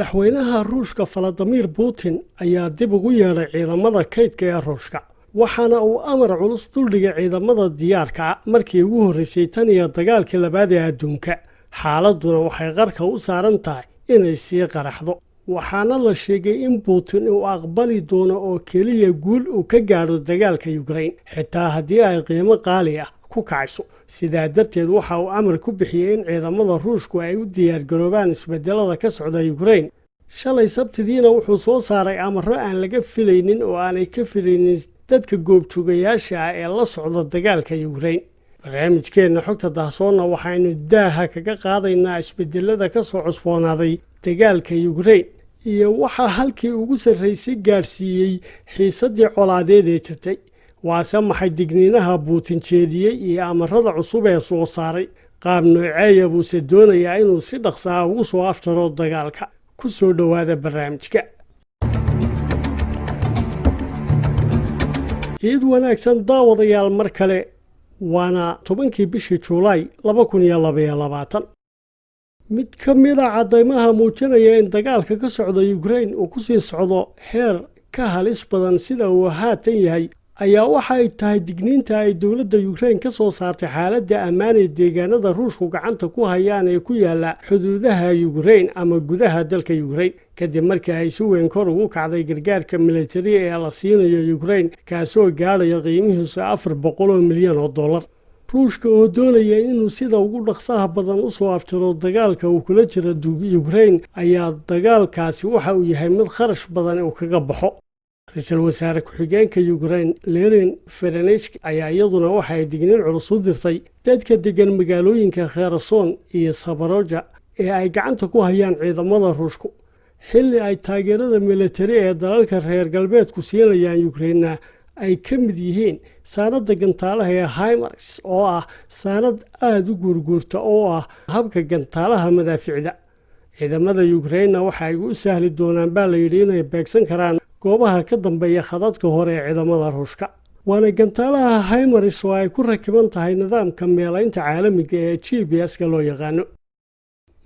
madaxweynaha ruushka valadimir putin ayaa dib ugu yeedhay ciidamada kaydka ee ruushka waxaana uu amar culus duldhigay ciidamada diyaarka markii ugu horreysay tan iyo dagaalkii labaad ee adduunka. Xaaladuna waxay qarka u saaran tahay inay sii qaraxdo waxaana la sheegay in putin uu aqbali doono oo keliya guul uu ka gaadho dagaalka yukrain xitaa haddii ay qiimo qaali ah ku kacayso sidaa darteed waxa uu amar ku bixiyey in ciidamada ruushku ay u diyaargaroobaan isbedelada ka socda yukrain shalay sabtidiina wuxuu soo saaray amaro aan laga filaynin oo aanay ka filaynin dadka goobjoogayaasha ah ee la socda dagaalka yukrain barnaamijkeenna xogta dahsoonna waxaynu daaha kaga qaadaynaa isbedelada ka soo cusboonaaday dagaalka yukrain iyo waxaa halkii ugu sarraysay gaadhsiiyey xiisaddii colaadeed ee jirtay waase maxay digniinaha buutin jeediyey iyo amarada cusub ee soo saaray? Qaab nooceeya buuse doonayaa inuu si dhaqsaa ugu soo aftaro dagaalka. Ku soo dhowaada barnaamijka. Ciid wanaagsan daawadayaal mar kale waana tobankii bishii juulaay laba kun iyo labaiyo labaatan. Mid ka mida caddaymaha muujinaya in dagaalka ka socda yukrain uu ku sii socdo heer ka halis badan sida uu haatan yahay ayaa waxa ay tahay digniinta ay dowladda yukrain ka soo saartay xaaladda ammaan ee deegaanada ruushku gacanta ku hayaan ee ku yaalla xuduudaha yukrain ama gudaha dalka yukrain kadib markii ay si weyn kor ugu kacday gargaarka militari ee la siinayo yukrain kaasoo gaadhaya qiimihiisu afar boqol oo milyan oo dollar. Ruushka oo doonaya inuu sida ugu dhaqsaha badan u soo aftiro dagaalka uu kula jiro yukrain ayaa dagaalkaasi waxa uu yahay mid kharash badan uu kaga baxo ra'iisul wasaare ku-xigeenka yukrain lerin ferenechk ayaa iyaduna waxa digniin culus u dirtay dadka degan magaalooyinka kherason iyo sabaroja ee ay gacanta ku hayaan ciidamada ruushku. Xilli ay taageerada militari ee dalalka reer galbeedku siinayaan yukrainna ay ka mid yihiin saanadda gantaalaha ee himars oo ah saanad aada u guurguurta oo ah habka gantaalaha madaaficda. Ciidamada yukrainna waxa ay u sahli doonaan baa layidhi inay beegsan karaan goobaha ka dambeeya khadadka hore ee ciidamada ruushka. Waana gantaalaha himars oo ay ku rakiban tahay nidaamka meelaynta caalamiga ee g b s-ka loo yaqaano.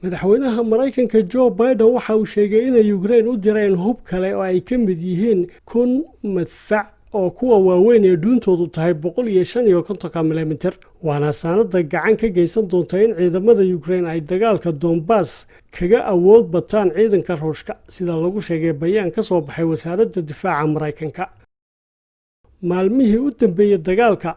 Madaxweynaha maraykanka jo biden waxa uu sheegay inay yukrain u direen hub kale oo ay ka mid yihiin kun madfac oo kuwa waaweyn ee dhuuntoodu tahay boqol iyo shan iyo kontonka milimiter waana saanada gacan ka geysan doonta in ciidamada yukrain ay dagaalka dombas kaga awood bataan ciidanka ruushka sida lagu sheegay bayaan ka soo baxay wasaaradda difaaca maraykanka. Maalmihii u dambeeyey dagaalka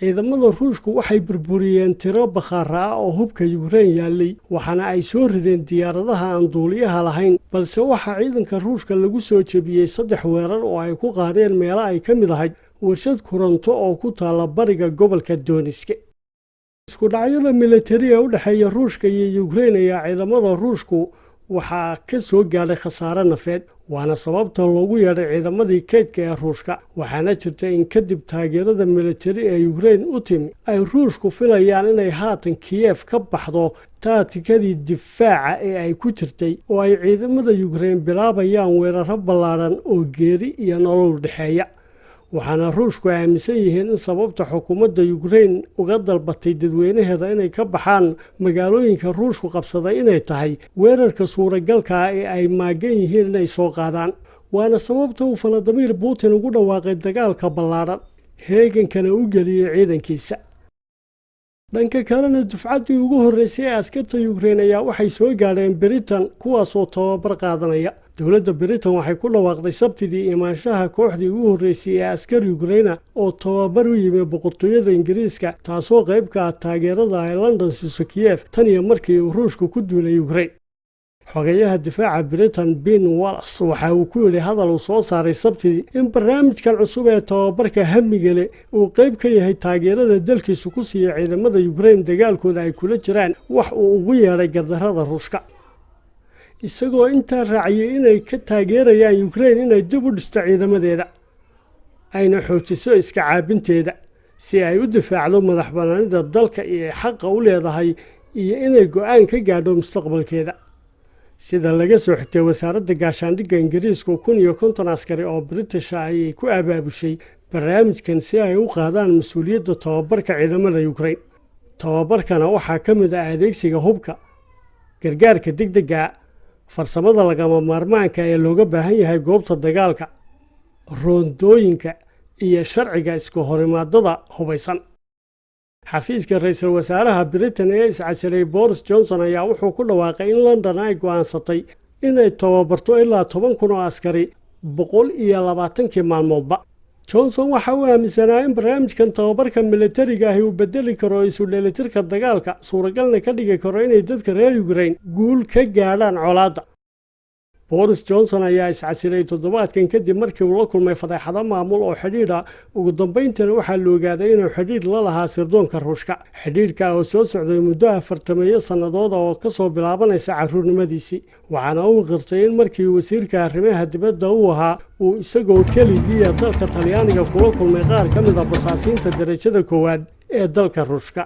ciidamada ruushku waxay burburiyeen tiro bakhaara ah oo hubka yukrain yaallay waxaana ay soo rideen diyaaradaha aan duuliyaha lahayn. Balse waxaa ciidanka ruushka lagu soo jebiyey saddex weerar oo ay ku qaadeen meelo ay ka mid ahayd warshad kuranto oo ku taalla bariga gobolka dooniske isku dhacyada militari ee u dhexeeya ruushka iyo yukrain ayaa ciidamada ruushku waxaa ka soo gaadhay khasaare nafeed waana sababta loogu yeedhay ciidamadii kaydka ee ruushka. Waxaana jirta in kadib taageerada militari ee yukrain u timi ay ruushku filayaan inay haatan kiyef ka baxdo taatikadii difaaca ee ay ku jirtay oo ay ciidamada yukrain bilaabayaan weeraro ballaadhan oo geeri iyo nolol dhexeeya waxaana ruushku aaminsan yihiin in sababta xukuumadda yukrain uga dalbatay dadweynaheeda inay ka baxaan magaalooyinka ruushku qabsaday inay tahay weerarka suuragalka ah ee ay maagan yihiin inay soo qaadaan. Waana sababta uu valadimir putin ugu dhawaaqay dagaalka ballaadhan heegankana u geliyey ciidankiisa. Dhanka kalena dufcaddii ugu horreysay ee askarta yukrain ayaa waxay soo gaadheen britain kuwaasoo tababar qaadanaya dowladda britain waxay ku dhawaaqday sabtidii imaanshaha kooxdii ugu horreysay ee askar yukraina oo tababar u yimi boqortooyada ingiriiska taasoo qayb ka ah taageerada ay london siiso kiyef tan iyo markii uu ruushku ku duulay yukrain xogeyaha difaaca britain bin wallas waxa uu ku yidhi hadal uu soo saaray sabtidii in barnaamijkan cusub ee tababarka hamigale uu qayb ka yahay taageerada dalkiisu ku siiya ciidamada yukrain dagaalkooda ay kula jiraan wax uu ugu yeedhay gardarrada ruushka isagoo intaa raaciyey inay ka taageerayaan yukrain inay dib u dhisto ciidamadeeda. Ayna xoojiso iska caabinteeda si ay u difaacdo madax bannaanida dalka iyo xaqa u leedahay iyo inay go'aan ka gaadho mustaqbalkeeda. Sida laga soo xigtay wasaaradda gaashaandhigga ingiriisku kun iyo konton askari oo britisha ayay ku abaabushay barnaamijkan si ay u qaadaan mas'uuliyadda tababarka ciidamada yukrain tababarkana waxaa ka mid ah adeegsiga hubka gargaarka degdega farsamada lagama maarmaanka ee looga baahan yahay goobta dagaalka roondooyinka iyo sharciga iska horimaadada hubaysan. Xafiiska ra'iisul wasaaraha britain ee iscasilay boris johnson ayaa wuxuu ku dhawaaqay in london ay go'aansatay inay tababarto ilaa toban kun oo askari boqol iyo labaatankii maalmoodba johnson waxa uu aaminsanaa in barnaamijkan tababarka militariga ahi uu bedeli karo isu dheelitirka dagaalka. Suuragalna ka dhigi karo inay dadka reer ukrain guul ka gaadhaan colaadda boris johnson ayaa iscasilay toddobaadkan kadib markii uu la kulmay fadeexado maamul oo xidhiidh ah ugu dambayntana waxaa la ogaaday inuu xidhiidh la lahaa sirdoonka ruushka. Xidhiidhka oo soo socday muddo afartameeyo sannadooda oo ka soo bilaabanaysa carruurnimadiisii waxaana uu qirtay in markii wasiirka arrimaha dibadda uu ahaa uu isagoo keligiiya dalka talyaaniga kula kulmay qaar ka mid a basaasiinta darajada koowaad ee dalka ruushka